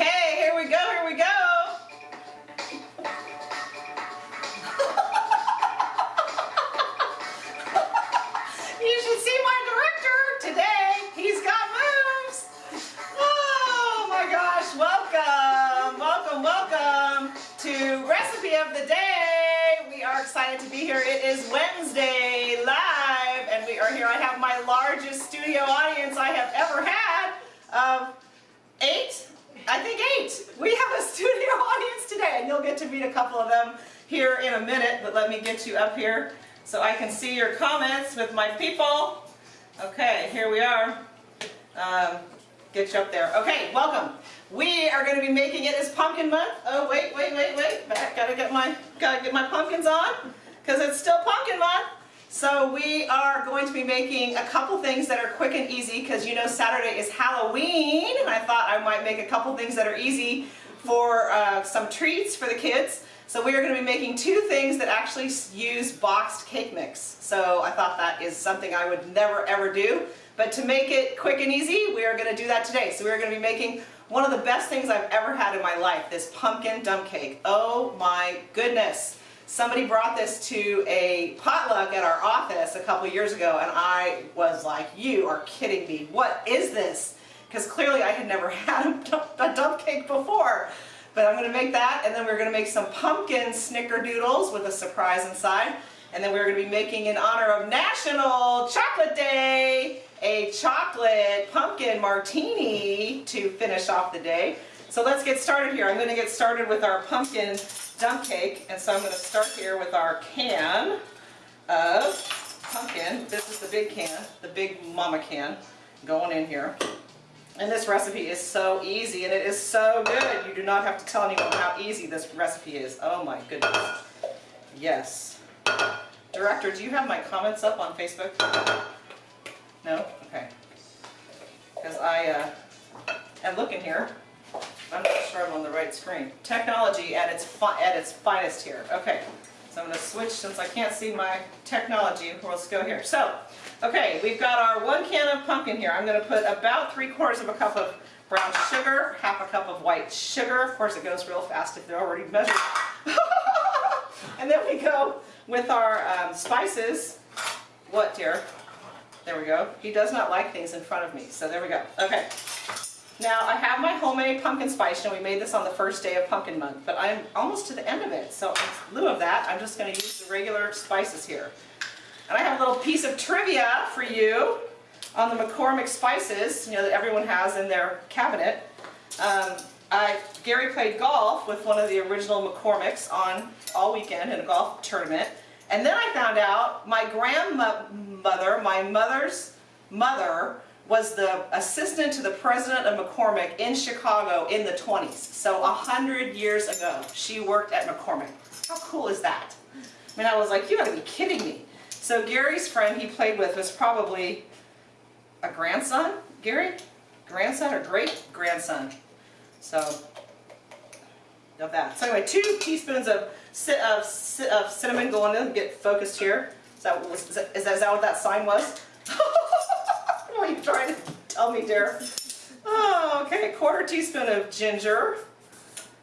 Okay, here we go, here we go. you should see my director today. He's got moves. Oh my gosh, welcome, welcome, welcome to Recipe of the Day. We are excited to be here. It is Wednesday live and we are here. I have my largest studio audience I have ever had of eight I think eight. We have a studio audience today, and you'll get to meet a couple of them here in a minute, but let me get you up here so I can see your comments with my people. Okay, here we are. Um, get you up there. Okay, welcome. We are going to be making it as pumpkin month. Oh, wait, wait, wait, wait. Back. Gotta get my, gotta get my pumpkins on, because it's still pumpkin month. So we are going to be making a couple things that are quick and easy because you know Saturday is Halloween and I thought I might make a couple things that are easy for uh, some treats for the kids. So we are going to be making two things that actually use boxed cake mix. So I thought that is something I would never ever do. But to make it quick and easy, we are going to do that today. So we are going to be making one of the best things I've ever had in my life, this pumpkin dump cake. Oh my goodness. Somebody brought this to a potluck at our office a couple years ago and I was like, you are kidding me. What is this? Because clearly I had never had a dump cake before. But I'm going to make that and then we're going to make some pumpkin snickerdoodles with a surprise inside. And then we're going to be making in honor of National Chocolate Day a chocolate pumpkin martini to finish off the day. So let's get started here. I'm going to get started with our pumpkin dump cake. And so I'm going to start here with our can of pumpkin. This is the big can, the big mama can going in here. And this recipe is so easy and it is so good. You do not have to tell anyone how easy this recipe is. Oh my goodness. Yes. Director, do you have my comments up on Facebook? No? Okay. Because I uh, am looking here I'm not sure I'm on the right screen. Technology at its at its finest here. Okay, so I'm going to switch since I can't see my technology. Let's go here. So, okay, we've got our one can of pumpkin here. I'm going to put about three quarters of a cup of brown sugar, half a cup of white sugar. Of course, it goes real fast if they're already measured. and then we go with our um, spices. What, dear? There we go. He does not like things in front of me, so there we go. Okay. Now I have my homemade pumpkin spice, and we made this on the first day of pumpkin month, but I'm almost to the end of it. So in lieu of that, I'm just going to use the regular spices here. And I have a little piece of trivia for you on the McCormick spices, you know, that everyone has in their cabinet. Um, I, Gary played golf with one of the original McCormicks on all weekend in a golf tournament. And then I found out my grandmother, my mother's mother, was the assistant to the president of McCormick in Chicago in the 20s. So a hundred years ago, she worked at McCormick. How cool is that? I mean, I was like, you gotta be kidding me. So Gary's friend he played with was probably a grandson, Gary? Grandson or great grandson. So, of that. So anyway, two teaspoons of, of, of cinnamon going in, get focused here. Is that, is, that, is that what that sign was? Trying to tell me, dear? Oh, okay, quarter teaspoon of ginger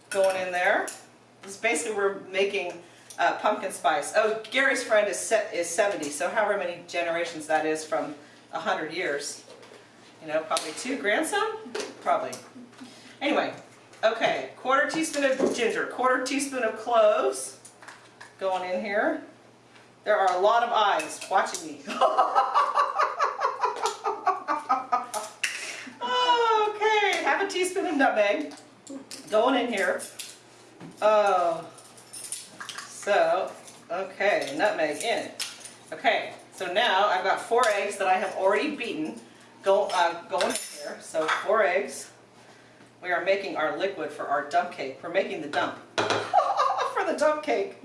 going in there. It's basically we're making uh, pumpkin spice. Oh, Gary's friend is set, is 70, so however many generations that is from 100 years. You know, probably two grandson? Probably. Anyway, okay, quarter teaspoon of ginger, quarter teaspoon of cloves going in here. There are a lot of eyes watching me. teaspoon of nutmeg going in here. Oh, so, okay, nutmeg in. Okay, so now I've got four eggs that I have already beaten go, uh, going in here. So four eggs. We are making our liquid for our dump cake. We're making the dump for the dump cake.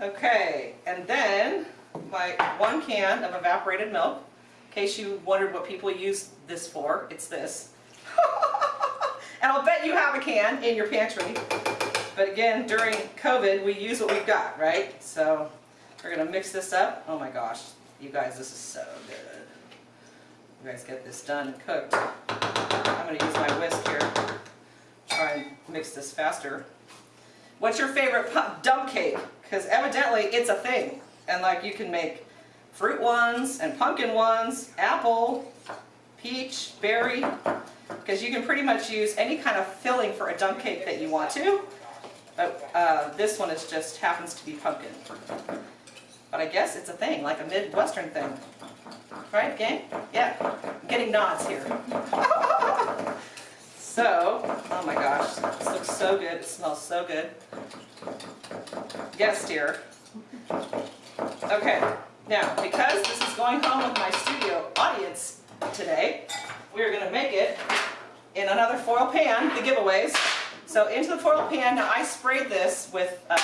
Okay, and then my one can of evaporated milk. In case you wondered what people use this for, it's this. And I'll bet you have a can in your pantry. But again, during COVID, we use what we've got, right? So we're going to mix this up. Oh my gosh, you guys, this is so good. You guys get this done and cooked. I'm going to use my whisk here. Try and mix this faster. What's your favorite dump cake? Because evidently it's a thing. And like you can make fruit ones and pumpkin ones, apple, peach, berry. Because you can pretty much use any kind of filling for a dump cake that you want to. But uh, this one is just happens to be pumpkin. But I guess it's a thing, like a Midwestern thing. Right, gang? Yeah, I'm getting nods here. so, oh my gosh, this looks so good. It smells so good. Guest here. Okay, now, because this is going home with my studio audience today, we are going to make it in another foil pan, the giveaways. So into the foil pan, now I sprayed this with, um,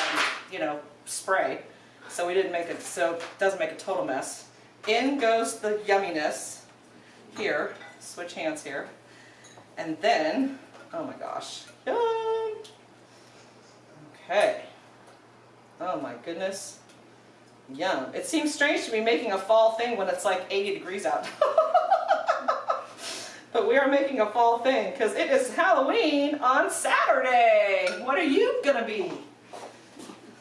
you know, spray, so we didn't make it, so it doesn't make a total mess. In goes the yumminess, here, switch hands here, and then, oh my gosh, yum. Okay, oh my goodness, yum. It seems strange to be making a fall thing when it's like 80 degrees out. But we are making a fall thing because it is Halloween on Saturday. What are you gonna be?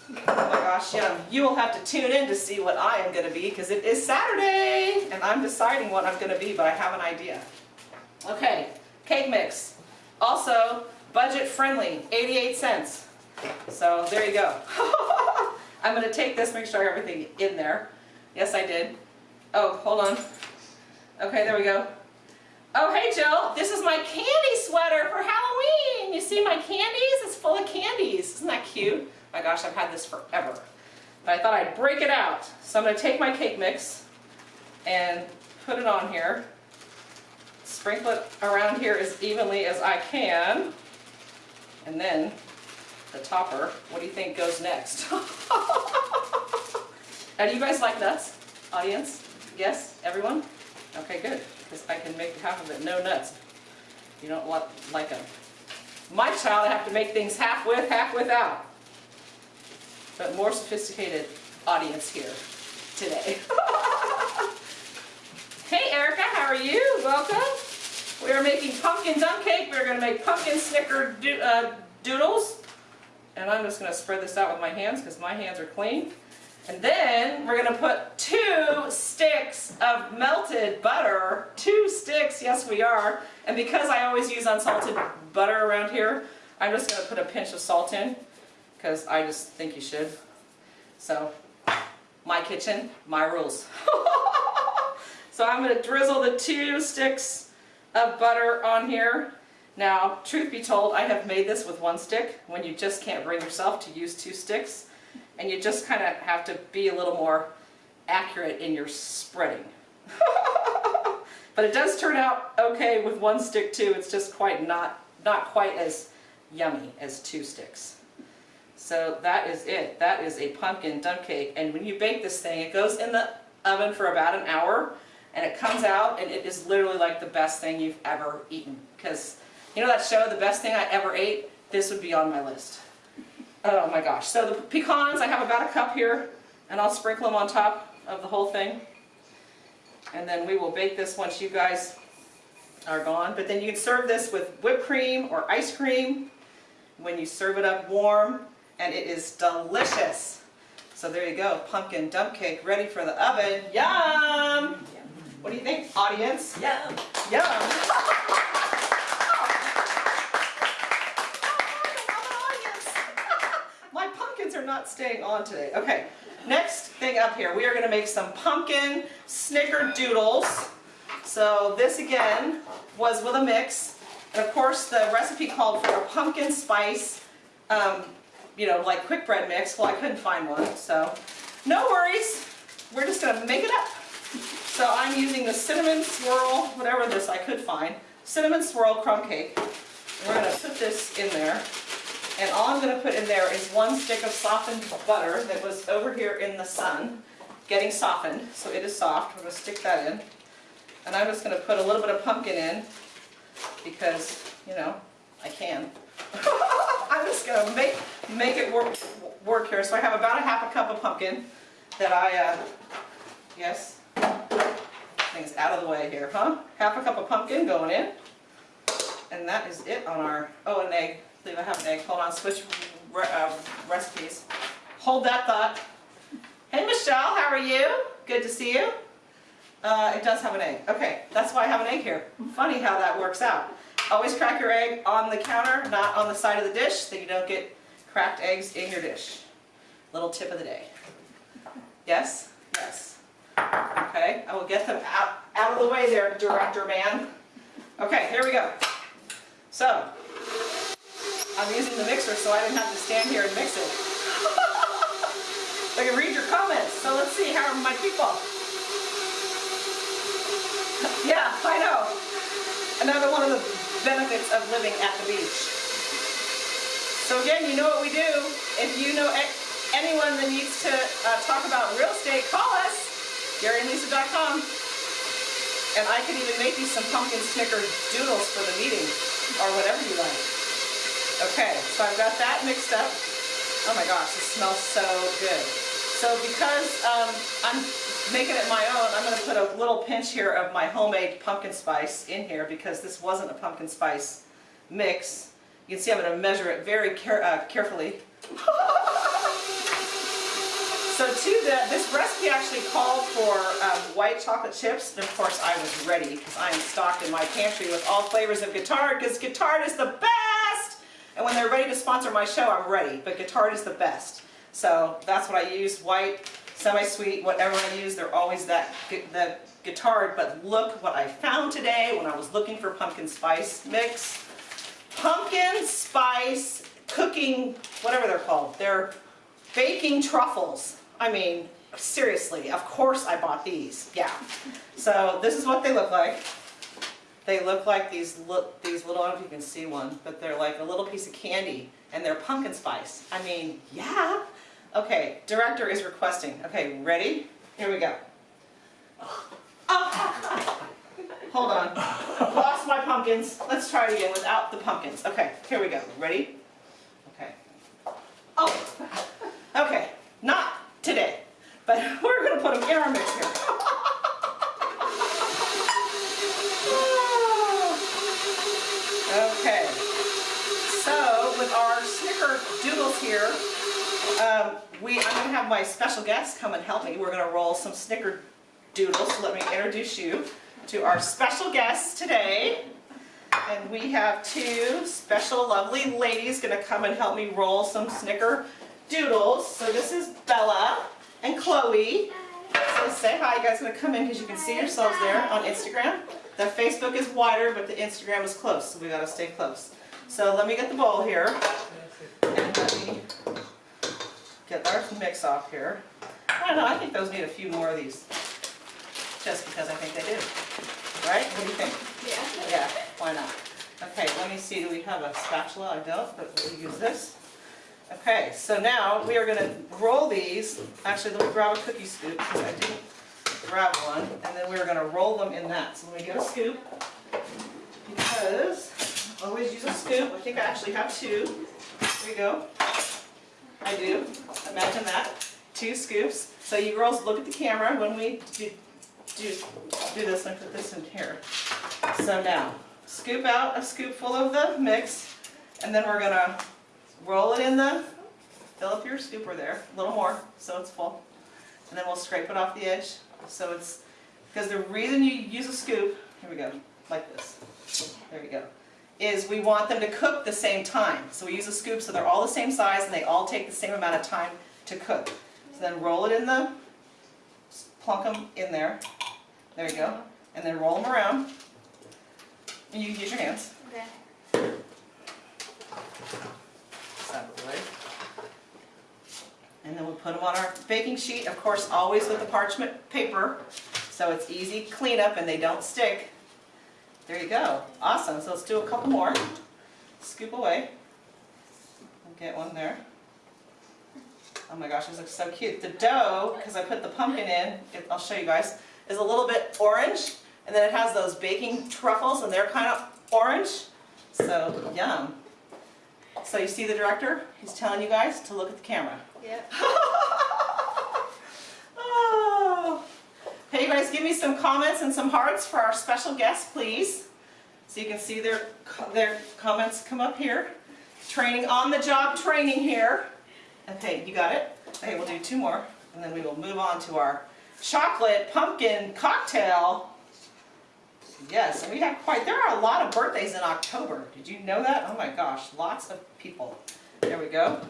Oh my gosh, yeah, you will have to tune in to see what I am gonna be because it is Saturday and I'm deciding what I'm gonna be, but I have an idea. Okay, cake mix. Also, budget friendly, 88 cents. So there you go. I'm gonna take this, make sure I have everything in there. Yes, I did. Oh, hold on. Okay, there we go. Oh, hey Jill, this is my candy sweater for Halloween. You see my candies? It's full of candies. Isn't that cute? My gosh, I've had this forever. But I thought I'd break it out. So I'm going to take my cake mix and put it on here. Sprinkle it around here as evenly as I can. And then the topper, what do you think goes next? now, do you guys like nuts, audience? Yes? Everyone? Okay, good because I can make half of it no nuts. You don't want like them. My child, I have to make things half with, half without. But more sophisticated audience here today. hey Erica, how are you? Welcome. We are making pumpkin dump cake. We're going to make pumpkin snicker do uh, doodles. And I'm just going to spread this out with my hands because my hands are clean. And then we're to put two sticks of melted butter. Two sticks, yes we are. And because I always use unsalted butter around here, I'm just to put a pinch of salt in because I just think you should. So, my kitchen, my rules. so I'm to drizzle the two sticks of butter on here. Now, truth be told, I have made this with one stick when you just can't bring yourself to use two sticks and you just kind of have to be a little more accurate in your spreading. but it does turn out okay with one stick too. It's just quite not, not quite as yummy as two sticks. So that is it. That is a pumpkin dump cake. And when you bake this thing, it goes in the oven for about an hour and it comes out and it is literally like the best thing you've ever eaten. Because you know that show, The Best Thing I Ever Ate? This would be on my list. Oh my gosh. So the pecans, I have about a cup here, and I'll sprinkle them on top of the whole thing. And then we will bake this once you guys are gone. But then you can serve this with whipped cream or ice cream when you serve it up warm, and it is delicious. So there you go, pumpkin dump cake ready for the oven. Yum! What do you think, audience? Yum! Yum! staying on today. Okay, next thing up here, we are going to make some pumpkin snickerdoodles. So this again was with a mix. And of course the recipe called for a pumpkin spice, um, you know, like quick bread mix. Well, I couldn't find one, so no worries. We're just going to make it up. So I'm using the cinnamon swirl, whatever this I could find, cinnamon swirl crumb cake. We're to put this in there. And all I'm going to put in there is one stick of softened butter that was over here in the sun, getting softened. So it is soft. We're going to stick that in. And I'm just going to put a little bit of pumpkin in because, you know, I can. I'm just going to make make it work, work here. So I have about a half a cup of pumpkin that I, uh, yes, things out of the way here, huh? Half a cup of pumpkin going in. And that is it on our, oh, an egg. Believe I have an egg. Hold on, switch re- uh, recipes. Hold that thought. Hey Michelle, how are you? Good to see you. Uh, it does have an egg. Okay, that's why I have an egg here. Funny how that works out. Always crack your egg on the counter, not on the side of the dish, so you don't get cracked eggs in your dish. Little tip of the day. Yes? Yes. Okay, I will get them out, out of the way there, director man. Okay, here we go. So, I'm using the mixer so I didn't have to stand here and mix it. I can read your comments, so let's see, how are my people? Yeah, I know. Another one of the benefits of living at the beach. So again, you know what we do. If you know anyone that needs to uh, talk about real estate, call us, GaryandLisa.com. And I can even make you some pumpkin snicker doodles for the meeting, or whatever you like. Okay, so I've got that mixed up. Oh my gosh, it smells so good. So because um, I'm making it my own, I'm gonna put a little pinch here of my homemade pumpkin spice in here because this wasn't a pumpkin spice mix. You can see I'm gonna measure it very care uh, carefully. So to the, this recipe actually called for um, white chocolate chips, and of course I was ready because I am stocked in my pantry with all flavors of Guittard because Guittard is the best! And when they're ready to sponsor my show, I'm ready, but Guittard is the best. So that's what I use, white, semi-sweet, whatever I use, they're always that, the Guittard, but look what I found today when I was looking for pumpkin spice mix. Pumpkin spice cooking, whatever they're called, they're baking truffles. I mean, seriously, of course I bought these, yeah. So this is what they look like. They look like these look these little, I don't know if you can see one, but they're like a little piece of candy and they're pumpkin spice. I mean, yeah. Okay, director is requesting. Okay, ready? Here we go. Oh. Hold on. Lost my pumpkins. Let's try it again without the pumpkins. Okay, here we go. Ready? Okay. Oh. Okay, not today, but we're gonna put them in our mixer. Okay, so with our snicker doodles here, um, we, I'm gonna have my special guest come and help me. We're gonna roll some snicker doodles, so let me introduce you to our special guest today. And we have two special lovely ladies gonna come and help me roll some snicker doodles. So this is Bella and Chloe. So say hi, you guys gonna come in because you can see yourselves there on Instagram. The Facebook is wider, but the Instagram is close, so we gotta stay close. So let me get the bowl here. Get our mix off here. I don't know, I think those need a few more of these. Just because I think they do. Right? What do you think? Yeah. Yeah, why not? Okay, let me see, do we have a spatula? I don't, but we'll use this. Okay, so now we are gonna roll these, actually, let me grab a cookie scoop, because I didn't grab one, and then we're gonna roll them in that. So let me get a scoop, because always use a scoop, I think I actually have two. Here we go. I do, imagine that, two scoops. So you girls look at the camera when we do, do, do this, and put this in here. So now, scoop out a scoop full of the mix, and then we're gonna roll it in the, fill up your scooper there, a little more, so it's full. And then we'll scrape it off the edge, so it's, because the reason you use a scoop, here we go, like this, there you go, is we want them to cook the same time. So we use a scoop so they're all the same size and they all take the same amount of time to cook. So then roll it in the, plunk them in there, there you go, and then roll them around. And you can use your hands. Okay. That way. And then we'll put them on our baking sheet, of course, always with the parchment paper, so it's easy cleanup and they don't stick. There you go, awesome, so let's do a couple more. Scoop away. Get one there. Oh my gosh, this looks so cute. The dough, because I put the pumpkin in, I'll show you guys, is a little bit orange, and then it has those baking truffles, and they're kind of orange, so yum. So you see the director? He's telling you guys to look at the camera. Yep. Hey, you guys, give me some comments and some hearts for our special guest, please. So you can see their, their comments come up here. Training, on the job training here. Okay, you got it? Okay, we'll do two more and then we will move on to our chocolate pumpkin cocktail. Yes, we have quite, there are a lot of birthdays in October. Did you know that? Oh my gosh, lots of people. There we go.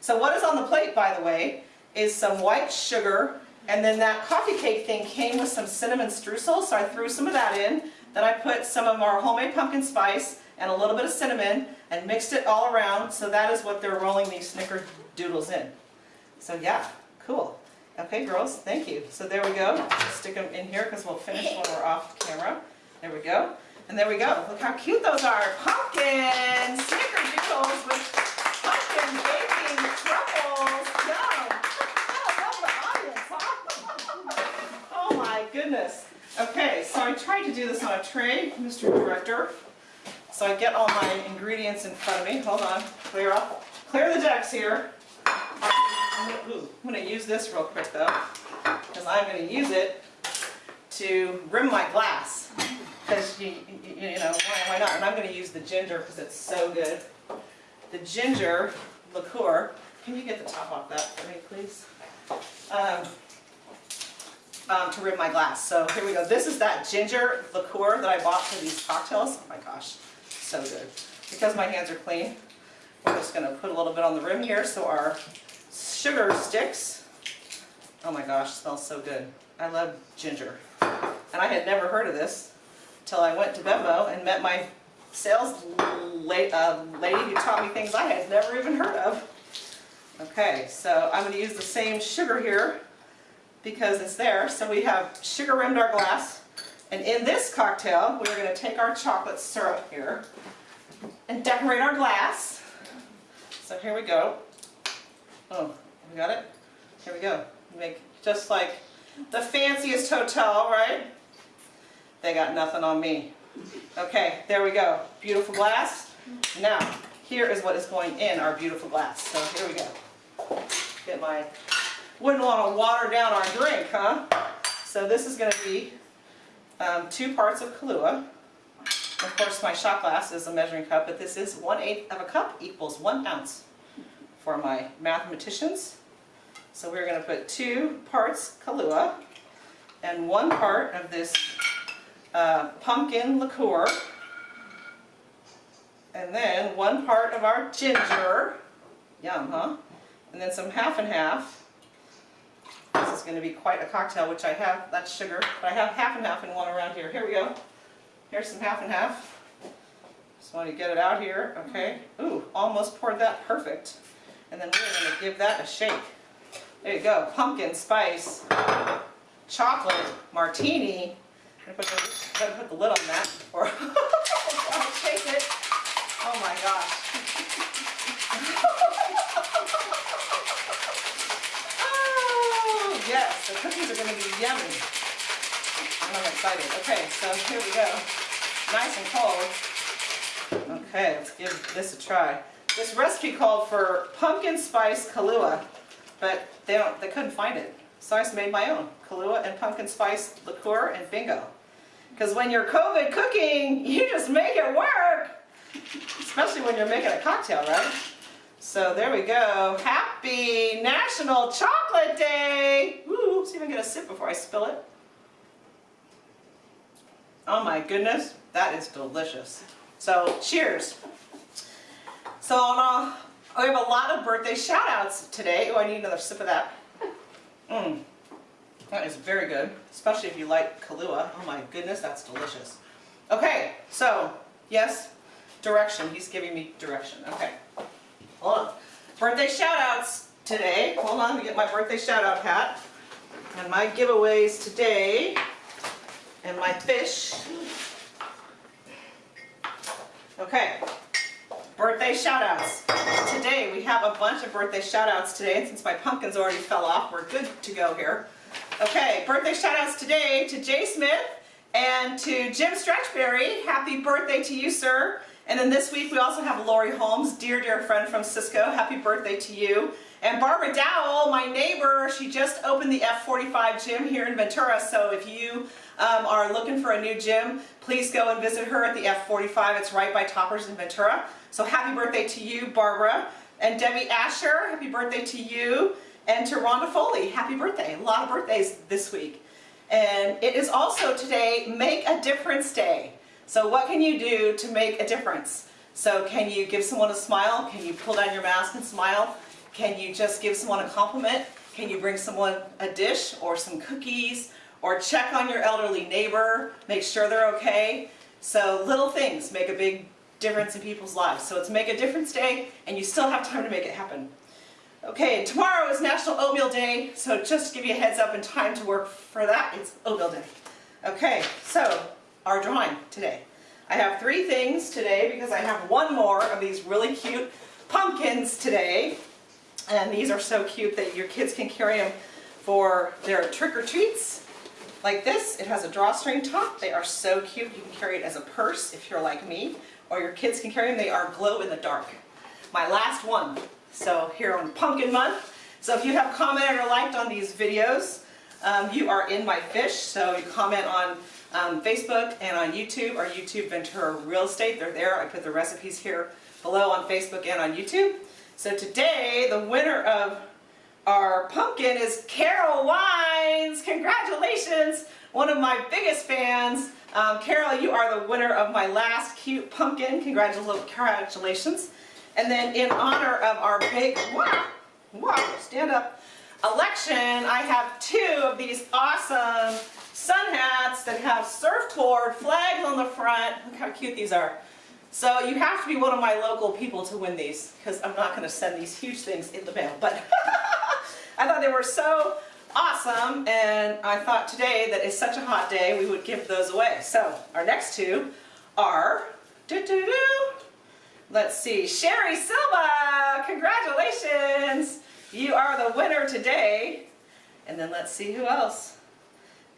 So what is on the plate, by the way, is some white sugar, and then that coffee cake thing came with some cinnamon streusel, so I threw some of that in. Then I put some of our homemade pumpkin spice and a little bit of cinnamon and mixed it all around, so that is what they're rolling these snickerdoodles in. So yeah, cool. Okay, girls, thank you. So there we go. Stick them in here because we'll finish when we're off camera. There we go. And there we go. Look how cute those are. Pumpkin snickerdoodles with pumpkin baking truffles. Yum. I love the audience, huh? Oh my goodness. Okay, so I tried to do this on a tray, Mr. Director. So I get all my ingredients in front of me. Hold on. Clear up. Clear the decks here. I'm I'm gonna use this real quick though, because I'm gonna use it to rim my glass. Because you, you, know, why, why not? And I'm gonna use the ginger because it's so good. The ginger liqueur. Can you get the top off that for me, please? Um, um, to rim my glass. So here we go. This is that ginger liqueur that I bought for these cocktails. Oh my gosh, so good. Because my hands are clean, we're just gonna put a little bit on the rim here so our sugar sticks. Oh my gosh, smells so good. I love ginger. And I had never heard of this until I went to BevMo and met my sales uh, lady who taught me things I had never even heard of. Okay, so I'm going to use the same sugar here because it's there. So we have sugar rimmed our glass. And in this cocktail, we're going to take our chocolate syrup here and decorate our glass. So here we go. Oh, we got it? Here we go. Make just like the fanciest hotel, right? They got nothing on me. Okay, there we go. Beautiful glass. Now, here is what is going in our beautiful glass. So here we go. Get my, wouldn't want to water down our drink, huh? So this is going to be um, two parts of Kahlua. Of course, my shot glass is a measuring cup, but this is one eighth of a cup equals one ounce for my mathematicians. So we're going to put two parts Kahlua and one part of this uh, pumpkin liqueur. And then one part of our ginger. Yum, huh? And then some half and half. This is going to be quite a cocktail, which I have, that's sugar, but I have half and half and one around here. Here we go. Here's some half and half. Just want to get it out here, okay? Ooh, almost poured that perfect. And then we're going to give that a shake. There you go, pumpkin spice, chocolate, martini. I'm going to put the, put the lid on that before I'll shake it. Oh my gosh. Oh, yes, the cookies are going to be yummy. And I'm excited. Okay, so here we go. Nice and cold. Okay, let's give this a try. This recipe called for pumpkin spice Kahlua, but they don't they couldn't find it. So I just made my own. Kahlua and pumpkin spice liqueur and bingo. Because when you're COVID cooking, you just make it work. Especially when you're making a cocktail, right? So there we go. Happy National Chocolate Day! Ooh, see if I can get a sip before I spill it. Oh my goodness, that is delicious. So cheers. So uh, we have a lot of birthday shout outs today. Oh, I need another sip of that. Mmm, that is very good, especially if you like Kahlua. Oh my goodness, that's delicious. Okay, so yes, direction. He's giving me direction. Okay, hold on. Birthday shout outs today. Hold on, let me get my birthday shout out hat. And my giveaways today, and my fish. Okay, birthday shout outs. Today we have a bunch of birthday shout outs today, and since my pumpkins already fell off, we're good to go here. Okay, birthday shout outs today to Jay Smith, And to Jim Stretchberry, happy birthday to you, sir. And then this week we also have Lori Holmes, dear, dear friend from Cisco. Happy birthday to you. And Barbara Dowell, my neighbor, she just opened the F45 gym here in Ventura. So if you um, are looking for a new gym, please go and visit her at the F45. It's right by Toppers in Ventura. So happy birthday to you, Barbara. And Debbie Asher, happy birthday to you. And to Rhonda Foley, happy birthday. A lot of birthdays this week. And it is also today Make a Difference Day. So what can you do to make a difference? So can you give someone a smile? Can you pull down your mask and smile? Can you just give someone a compliment? Can you bring someone a dish or some cookies? Or check on your elderly neighbor, make sure they're okay. So little things make a big difference in people's lives. So it's Make a Difference Day and you still have time to make it happen. Okay, tomorrow is National Oatmeal Day, so just to give you a heads up and time to work for that, it's Oatmeal Day. Okay, so our drawing today. I have three things today because I have one more of these really cute pumpkins today. And these are so cute that your kids can carry them for their trick-or-treats. Like this, it has a drawstring top. They are so cute. You can carry it as a purse if you're like me, or your kids can carry them. They are glow in the dark. My last one, so here on Pumpkin Month. So if you have commented or liked on these videos, um, you are in my fish. So you comment on um, Facebook and on YouTube or YouTube Ventura Real Estate. They're there. I put the recipes here below on Facebook and on YouTube. So today, the winner of our pumpkin is Carol Wines. Congratulations! One of my biggest fans. Um, Carol, you are the winner of my last cute pumpkin. Congratulations. And then in honor of our big, wow, wow, stand up, election, I have two of these awesome sun hats that have surf tour flags on the front. Look how cute these are. So you have to be one of my local people to win these because I'm not going to send these huge things in the mail. But I thought they were so awesome and I thought today that it's such a hot day we would give those away. So our next two are, doo -doo -doo, let's see, Sherry Silva, congratulations. You are the winner today. And then let's see who else.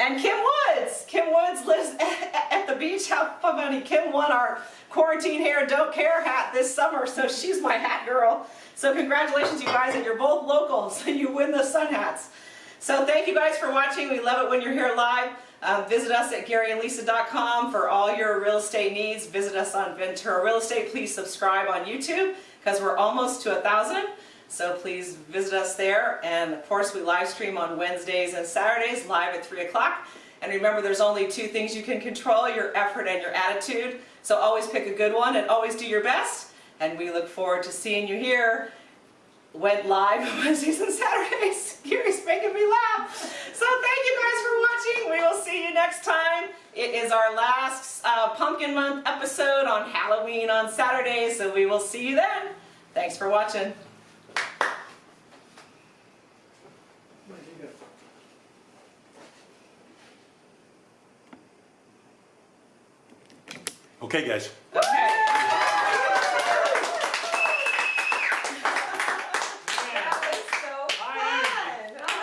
And Kim Woods. Kim Woods lives at the beach. How funny. Kim won our quarantine hair don't care hat this summer, so she's my hat girl. So congratulations you guys, and you're both locals. And you win the sun hats. So thank you guys for watching. We love it when you're here live. Um, visit us at GaryandLisa.com for all your real estate needs. Visit us on Ventura Real Estate. Please subscribe on YouTube because we're almost to a thousand. So please visit us there. And of course, we live stream on Wednesdays and Saturdays live at 3 o'clock. And remember, there's only two things you can control, your effort and your attitude. So always pick a good one and always do your best. And we look forward to seeing you here went live Wednesdays and Saturdays. Gary's making me laugh. So thank you guys for watching. We will see you next time. It is our last uh, Pumpkin Month episode on Halloween on Saturday, so we will see you then. Thanks for watching. 오케이 okay, guys. Okay.